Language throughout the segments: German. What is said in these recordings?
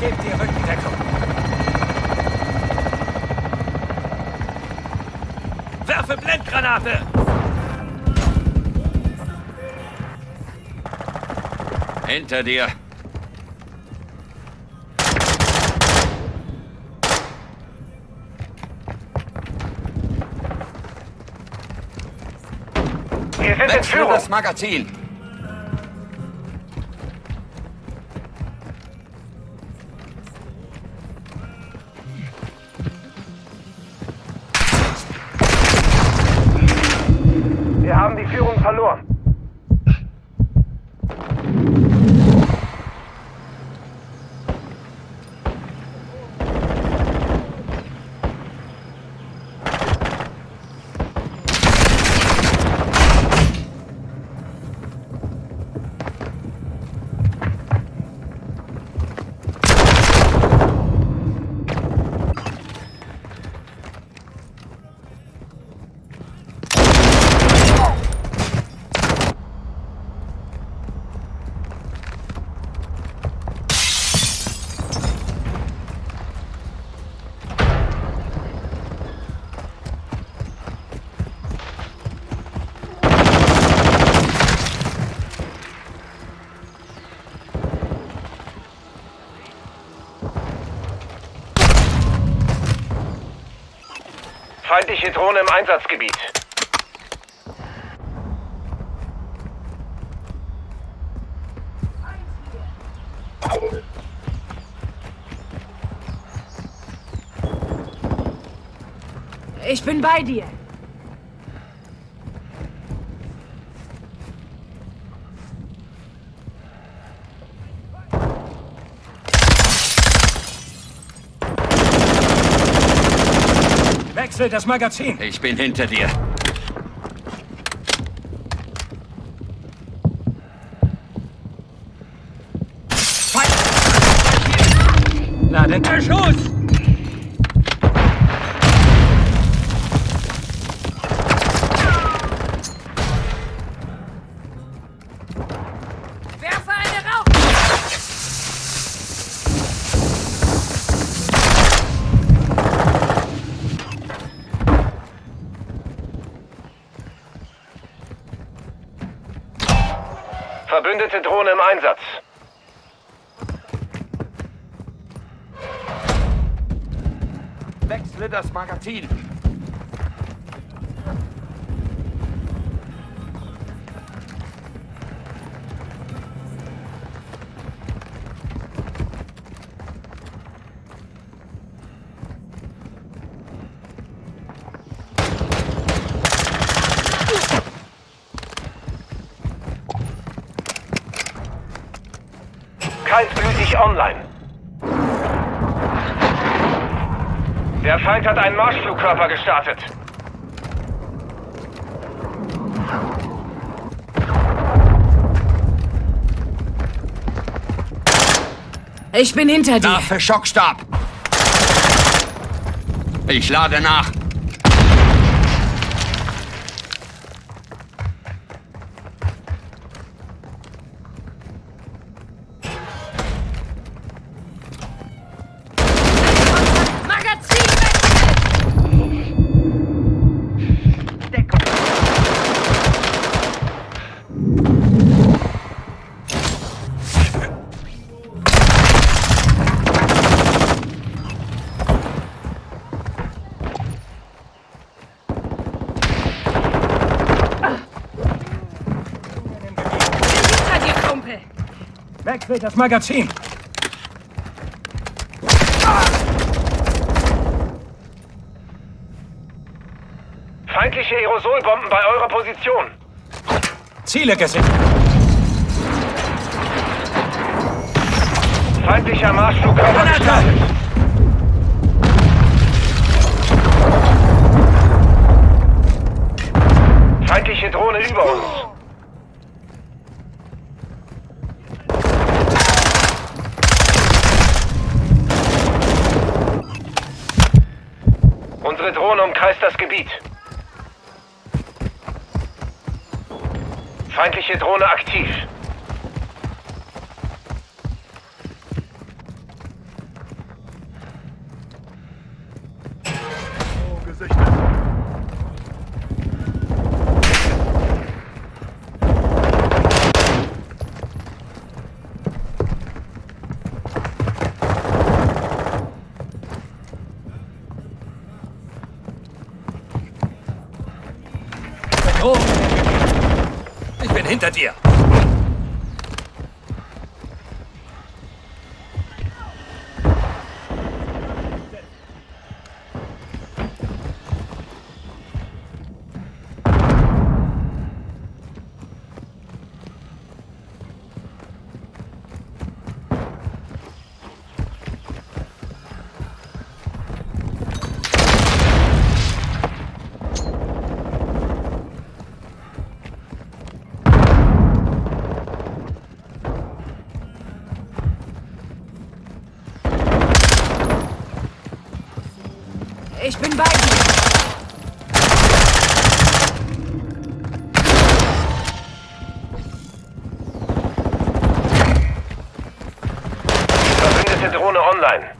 Gebt die Rückendeckung. Werfe Blendgranate! Hinter dir. Wir Führung. das Magazin. Feindliche Drohne im Einsatzgebiet. Ich bin bei dir. Wechsel das Magazin. Ich bin hinter dir. Na, denn der Schuss! Verbündete Drohne im Einsatz. Wechsle das Magazin. Kaltblütig online. Der Feind hat einen Marschflugkörper gestartet. Ich bin hinter dir. Nach für Schockstab. Ich lade nach. Wechsel das Magazin. Feindliche Aerosolbomben bei eurer Position. Ziele gesichert. Feindlicher Marschflugkörper Granate! gestartet. Feindliche Drohne über uns. Unsere Drohne umkreist das Gebiet. Feindliche Drohne aktiv. Ich Ich bin bei dir. Drohne online.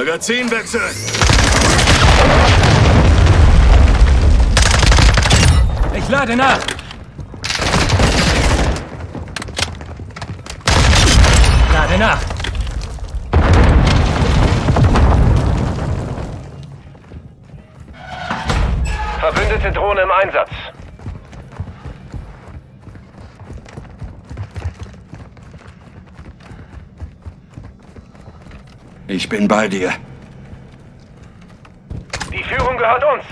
Magazinwechsel! Ich lade nach. Lade nach. Verbündete Drohne im Einsatz. Ich bin bei dir. Die Führung gehört uns.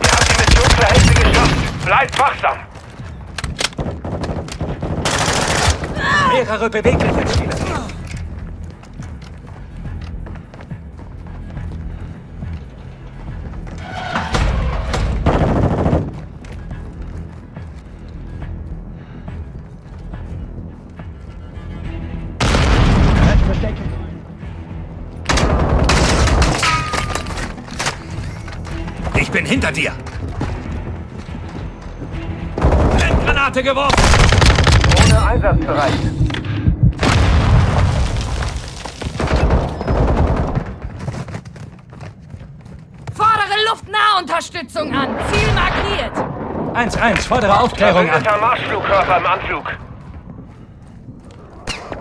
Ihr habt die Mission zur Hälfte geschafft. Bleibt wachsam. Mehrere bewegliche Ziele. Ich bin hinter dir! Granate geworfen. Drohne einsatzbereit. Fordere Luftnahunterstützung an. Ziel markiert. 1-1, fordere Aufklärung an. Marschflugkörper im Anflug.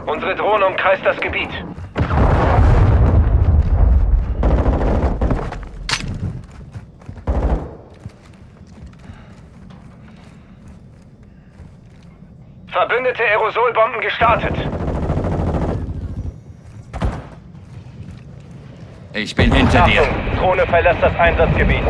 Unsere Drohne umkreist das Gebiet. Verbündete Aerosolbomben gestartet. Ich bin hinter dir. Drohne verlässt das Einsatzgebiet.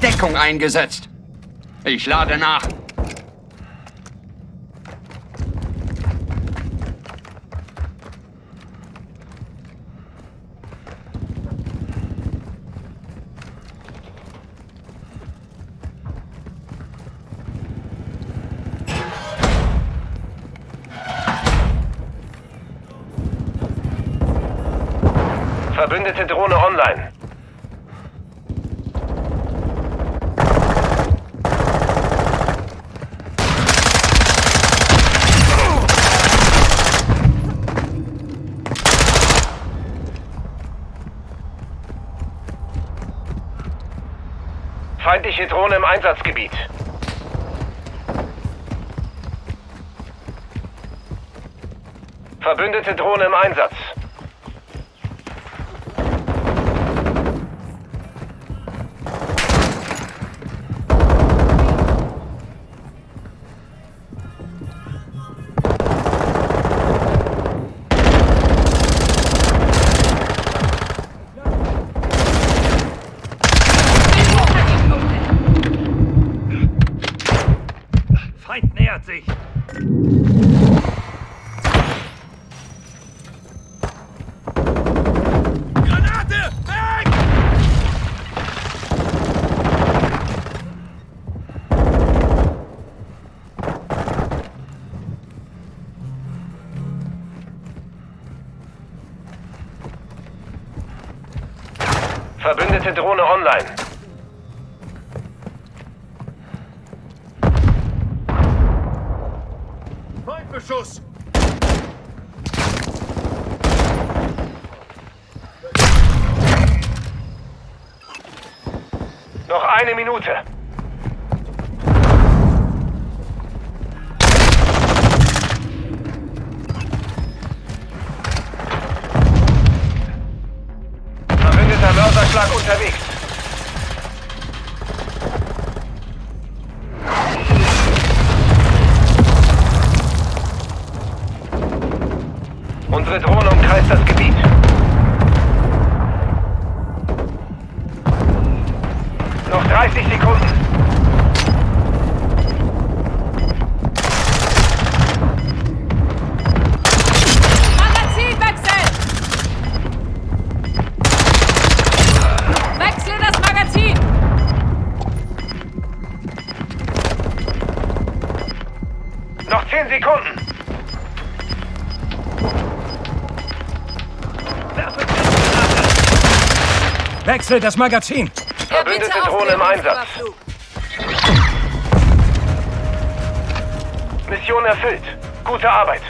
Deckung eingesetzt. Ich lade nach. Verbündete Drohne online. Feindliche Drohne im Einsatzgebiet. Verbündete Drohne im Einsatz. Verbündete Drohne online. Feindbeschuss! Noch eine Minute. Unterwegs. Sekunden. Wechsel das Magazin. Verbündete Drohne im Einsatz. Mission erfüllt. Gute Arbeit.